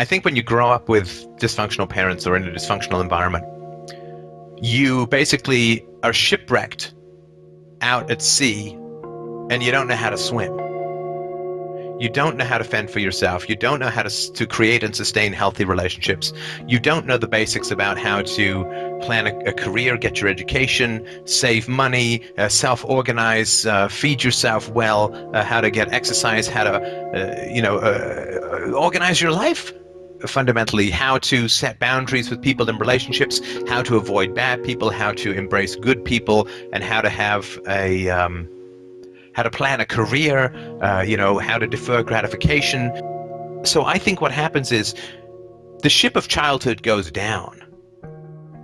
I think when you grow up with dysfunctional parents or in a dysfunctional environment, you basically are shipwrecked out at sea and you don't know how to swim. You don't know how to fend for yourself. You don't know how to, to create and sustain healthy relationships. You don't know the basics about how to plan a, a career, get your education, save money, uh, self-organize, uh, feed yourself well, uh, how to get exercise, how to, uh, you know, uh, organize your life fundamentally how to set boundaries with people in relationships, how to avoid bad people, how to embrace good people, and how to have a um, how to plan a career, uh, you know, how to defer gratification. So I think what happens is the ship of childhood goes down.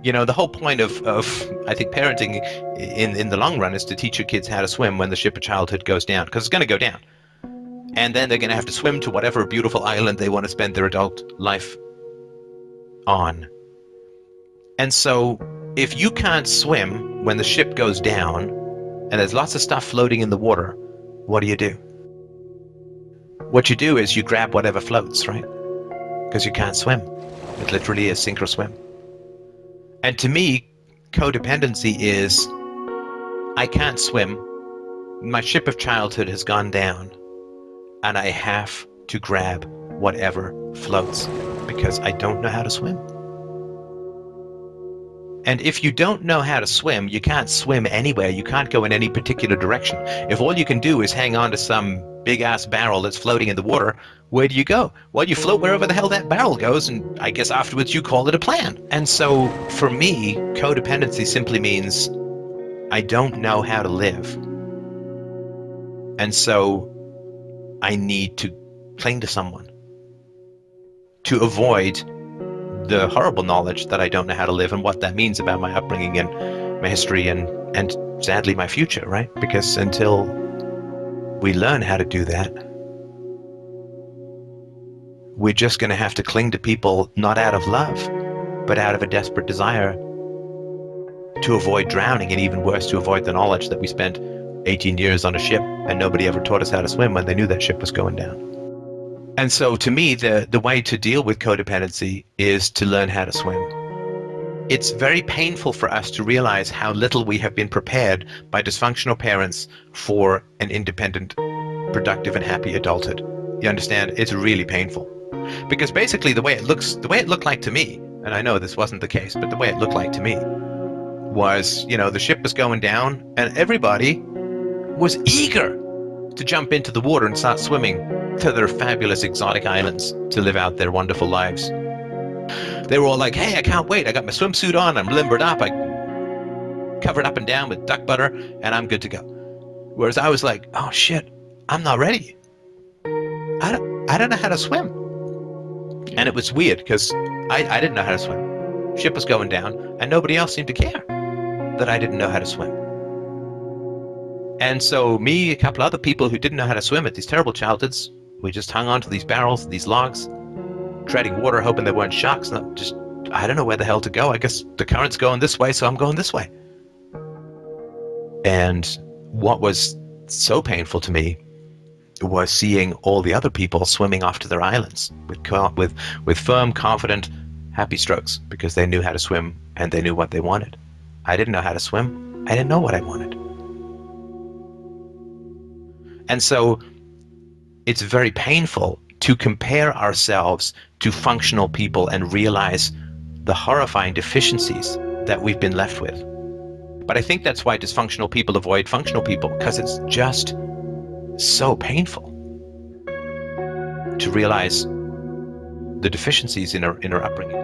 You know, the whole point of, of I think parenting in, in the long run is to teach your kids how to swim when the ship of childhood goes down, because it's going to go down. And then they're going to have to swim to whatever beautiful island they want to spend their adult life on. And so if you can't swim when the ship goes down, and there's lots of stuff floating in the water, what do you do? What you do is you grab whatever floats, right? Because you can't swim. It literally is sink or swim. And to me, codependency is I can't swim. My ship of childhood has gone down, and I have to grab whatever floats because I don't know how to swim. And if you don't know how to swim, you can't swim anywhere. You can't go in any particular direction. If all you can do is hang on to some big ass barrel that's floating in the water, where do you go? Well, you float wherever the hell that barrel goes, and I guess afterwards you call it a plan. And so for me, codependency simply means I don't know how to live. And so I need to cling to someone to avoid the horrible knowledge that I don't know how to live and what that means about my upbringing and my history and, and sadly my future, right? Because until we learn how to do that, we're just going to have to cling to people not out of love, but out of a desperate desire to avoid drowning and even worse, to avoid the knowledge that we spent 18 years on a ship and nobody ever taught us how to swim when they knew that ship was going down. And so to me, the, the way to deal with codependency is to learn how to swim. It's very painful for us to realize how little we have been prepared by dysfunctional parents for an independent, productive and happy adulthood. You understand? It's really painful. Because basically the way it looks, the way it looked like to me, and I know this wasn't the case, but the way it looked like to me was, you know, the ship was going down and everybody was eager to jump into the water and start swimming to their fabulous exotic islands to live out their wonderful lives. They were all like, hey, I can't wait. I got my swimsuit on. I'm limbered up. I covered up and down with duck butter and I'm good to go. Whereas I was like, oh shit, I'm not ready. I don't, I don't know how to swim. And it was weird because I, I didn't know how to swim. Ship was going down and nobody else seemed to care that I didn't know how to swim. And so me, a couple other people who didn't know how to swim at these terrible childhoods, we just hung on to these barrels, these logs, treading water, hoping there weren't sharks. And just, I don't know where the hell to go. I guess the current's going this way, so I'm going this way. And what was so painful to me was seeing all the other people swimming off to their islands with, with, with firm, confident, happy strokes because they knew how to swim and they knew what they wanted. I didn't know how to swim. I didn't know what I wanted. And so it's very painful to compare ourselves to functional people and realize the horrifying deficiencies that we've been left with. But I think that's why dysfunctional people avoid functional people, because it's just so painful to realize the deficiencies in our, in our upbringing.